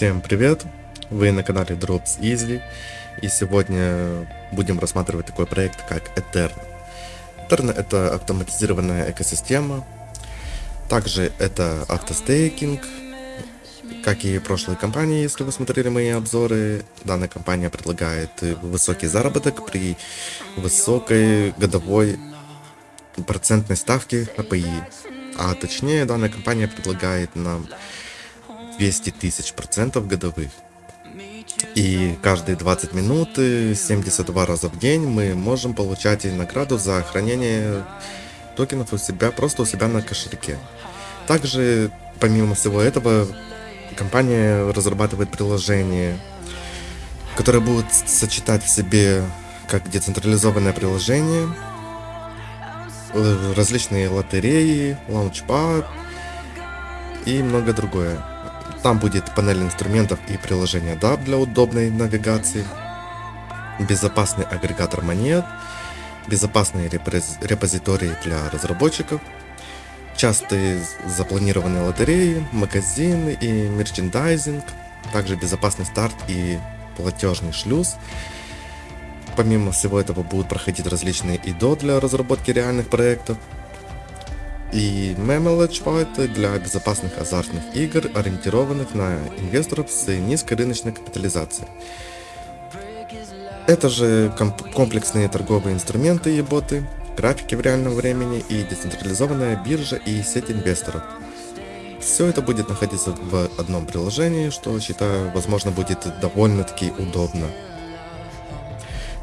Всем привет! Вы на канале Drops Easy и сегодня будем рассматривать такой проект как Etern. Etern это автоматизированная экосистема, также это автостейкинг, как и прошлые компании, если вы смотрели мои обзоры, данная компания предлагает высокий заработок при высокой годовой процентной ставке API. А точнее, данная компания предлагает нам 200 тысяч процентов годовых. И каждые 20 минут, 72 раза в день мы можем получать награду за хранение токенов у себя, просто у себя на кошельке. Также, помимо всего этого, компания разрабатывает приложение, которое будет сочетать в себе как децентрализованное приложение, э, различные лотереи, лаунчпад и много другое. Там будет панель инструментов и приложения DAP для удобной навигации, безопасный агрегатор монет, безопасные репозитории для разработчиков, частые запланированные лотереи, магазины и мерчендайзинг, также безопасный старт и платежный шлюз. Помимо всего этого будут проходить различные ИДО для разработки реальных проектов, и Memelage White для безопасных азартных игр, ориентированных на инвесторов с низкой рыночной капитализацией. Это же комплексные торговые инструменты и боты, графики в реальном времени и децентрализованная биржа и сеть инвесторов. Все это будет находиться в одном приложении, что, считаю, возможно, будет довольно-таки удобно.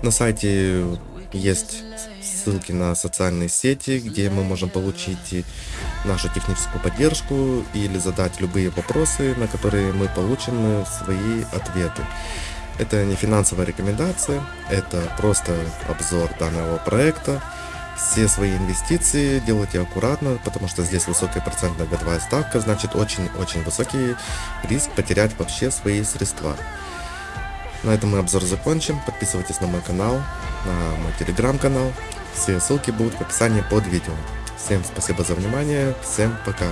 На сайте есть ссылки на социальные сети, где мы можем получить нашу техническую поддержку или задать любые вопросы, на которые мы получим свои ответы. Это не финансовая рекомендация, это просто обзор данного проекта. Все свои инвестиции делайте аккуратно, потому что здесь высокая процентная годовая ставка, значит очень-очень высокий риск потерять вообще свои средства. На этом мы обзор закончим. Подписывайтесь на мой канал, на мой телеграм-канал. Все ссылки будут в описании под видео. Всем спасибо за внимание, всем пока.